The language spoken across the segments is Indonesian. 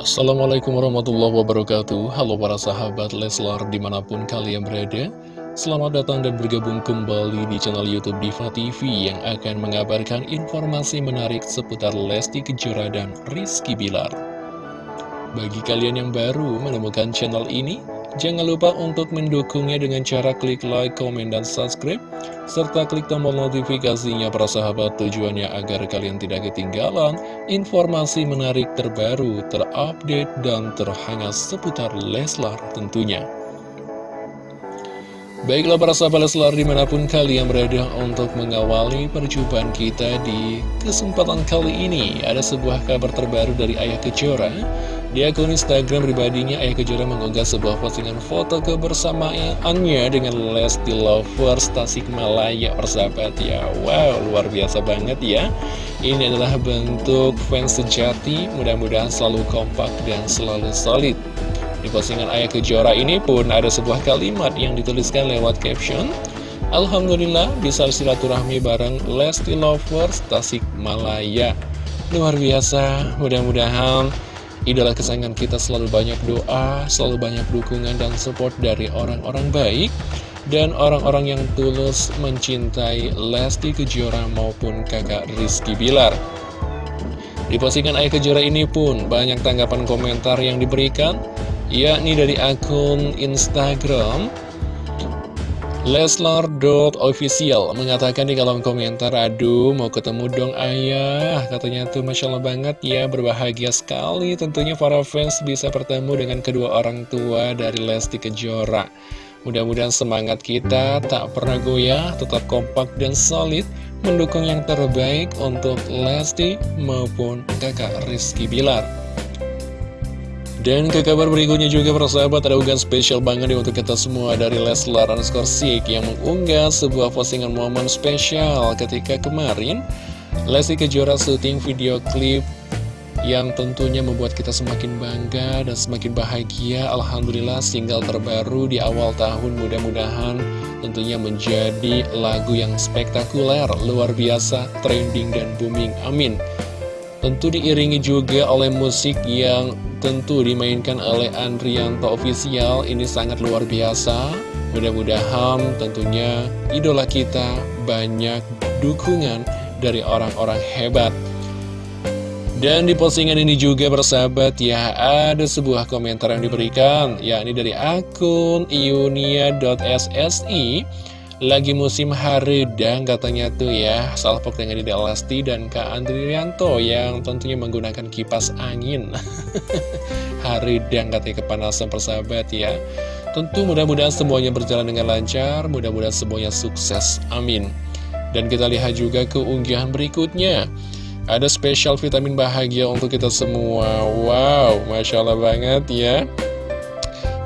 Assalamualaikum warahmatullahi wabarakatuh. Halo para sahabat Leslar di mana pun kalian berada. Selamat datang dan bergabung kembali di channel Youtube Diva TV Yang akan mengabarkan informasi menarik seputar Lesti Kejora dan Rizky Bilar. Bagi kalian yang baru menemukan channel ini Jangan lupa untuk mendukungnya dengan cara klik like, komen, dan subscribe serta klik tombol notifikasinya para sahabat tujuannya agar kalian tidak ketinggalan informasi menarik terbaru, terupdate, dan terhangat seputar Leslar tentunya. Baiklah para sahabat Leslar di mana pun kalian berada untuk mengawali perjumpaan kita di kesempatan kali ini Ada sebuah kabar terbaru dari Ayah Kejora di akun Instagram pribadinya, Ayah Kejora mengunggah sebuah postingan foto kebersamaannya dengan Lesti Lovers Tasikmalaya persahabat ya. Wow, luar biasa banget ya. Ini adalah bentuk fans sejati, mudah-mudahan selalu kompak dan selalu solid. Di postingan Ayah Kejora ini pun ada sebuah kalimat yang dituliskan lewat caption, Alhamdulillah bisa silaturahmi bareng Lesti Lovers Tasikmalaya. Luar biasa, mudah-mudahan Idola kesayangan kita selalu banyak doa, selalu banyak dukungan dan support dari orang-orang baik dan orang-orang yang tulus mencintai Lesti Kejora maupun kakak Rizky Bilar. Di postingan Ayah Kejora ini pun banyak tanggapan komentar yang diberikan, yakni dari akun Instagram Leslar.official mengatakan di kolom komentar Aduh mau ketemu dong ayah. Katanya tuh Masya Allah banget ya Berbahagia sekali. Tentunya para fans bisa bertemu dengan kedua orang tua dari Lesti Kejora. Mudah-mudahan semangat kita tak pernah goyah Tetap kompak dan solid Mendukung yang terbaik untuk Lesti maupun kakak Rizky Bilar dan ke kabar berikutnya juga persahabat ada unggahan spesial banget nih untuk kita semua dari Leslar underscore Sik yang mengunggah sebuah postingan momen spesial ketika kemarin Lesti Kejora syuting video klip yang tentunya membuat kita semakin bangga dan semakin bahagia. Alhamdulillah single terbaru di awal tahun mudah-mudahan tentunya menjadi lagu yang spektakuler, luar biasa, trending dan booming, amin. Tentu diiringi juga oleh musik yang tentu dimainkan oleh Andrianto Official. Ini sangat luar biasa. Mudah-mudahan tentunya idola kita banyak dukungan dari orang-orang hebat. Dan di postingan ini juga bersahabat ya ada sebuah komentar yang diberikan yakni dari akun iunia.ssi lagi musim haridang katanya tuh ya. Salpok dengan Dede Lesti dan Kak Andrianto Yang tentunya menggunakan kipas angin. Haridang katanya kepanasan persahabat ya. Tentu mudah-mudahan semuanya berjalan dengan lancar Mudah-mudahan semuanya sukses. Amin. Dan kita lihat juga keunggahan berikutnya. Ada spesial vitamin bahagia untuk kita semua. Wow, Masya Allah banget ya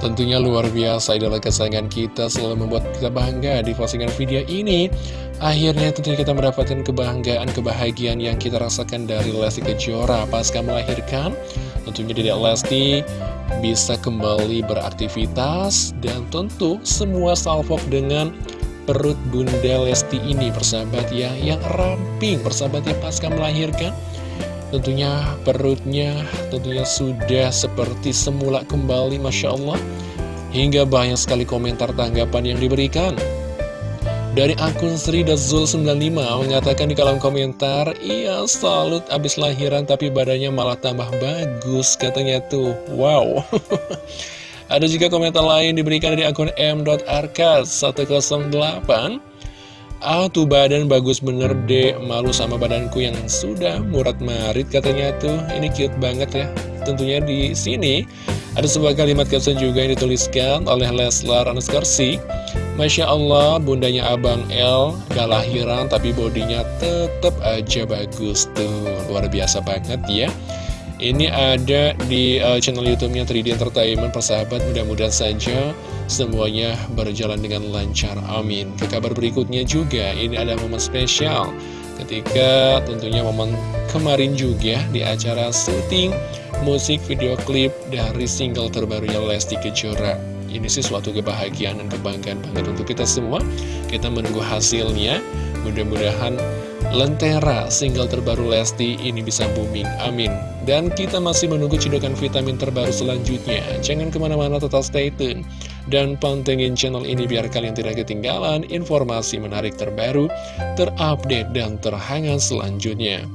Tentunya luar biasa. Idola kesayangan kita selalu membuat kita bangga di postingan video ini. Akhirnya tentunya kita mendapatkan kebanggaan, kebahagiaan yang kita rasakan dari Lesti Kejora. Pasca melahirkan Tentunya Dedek Lesti bisa kembali beraktivitas Dan tentu semua salvok dengan perut Bunda Lesti ini persahabat ya Yang ramping. Persahabat ya pasca melahirkan Tentunya perutnya tentunya sudah seperti semula kembali Masya Allah. Hingga banyak sekali komentar tanggapan yang diberikan. Dari akun Sri Dazul 95 mengatakan di kolom komentar Iya salut abis lahiran tapi badannya malah tambah bagus katanya tuh. Wow. Ada juga komentar lain diberikan dari akun m.arkas108 Ah tuh badan bagus bener deh Malu sama badanku yang sudah murat marit katanya tuh. Ini cute banget ya. Tentunya di sini ada sebuah kalimat caption juga yang dituliskan oleh Leslar Anuskarsi Masya Allah bundanya Abang L gak lahiran tapi bodinya tetap aja bagus tuh. Luar biasa banget ya ini ada di uh, channel YouTube-nya 3D Entertainment persahabat. Mudah-mudahan saja semuanya berjalan dengan lancar. Amin. Ke kabar berikutnya juga ini ada momen spesial ketika tentunya momen kemarin juga di acara syuting musik video klip dari single terbarunya Lesti Kejora. Ini sih suatu kebahagiaan dan kebanggaan banget untuk kita semua. Kita menunggu hasilnya. Mudah-mudahan Lentera single terbaru Lesti ini bisa booming amin Dan kita masih menunggu cedokan vitamin terbaru selanjutnya. Jangan ke mana-mana tetap stay tune. Dan pantengin channel ini biar kalian tidak ketinggalan informasi menarik terbaru, terupdate, dan terhangat selanjutnya.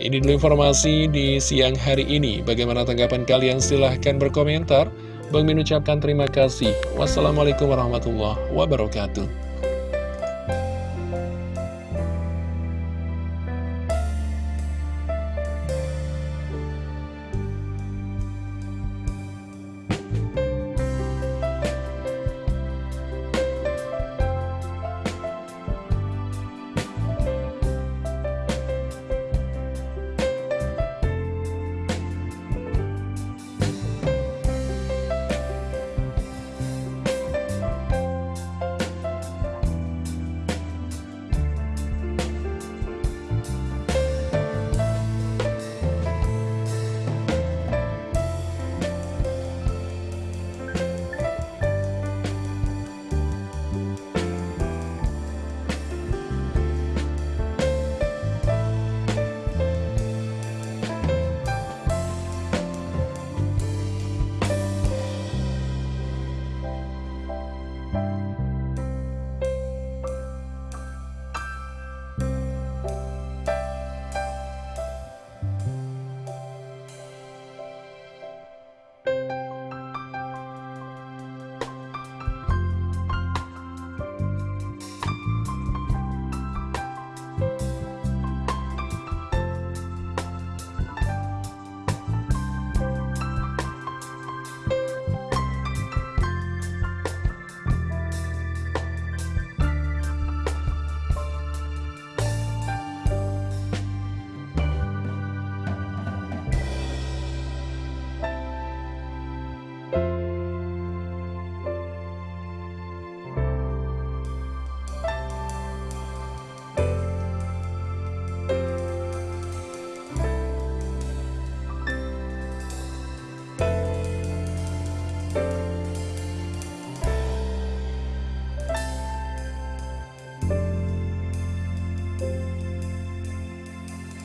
Ini dulu informasi di siang hari ini. Bagaimana tanggapan kalian? Silahkan berkomentar. Bang Min ucapkan terima kasih. Wassalamualaikum warahmatullahi wabarakatuh.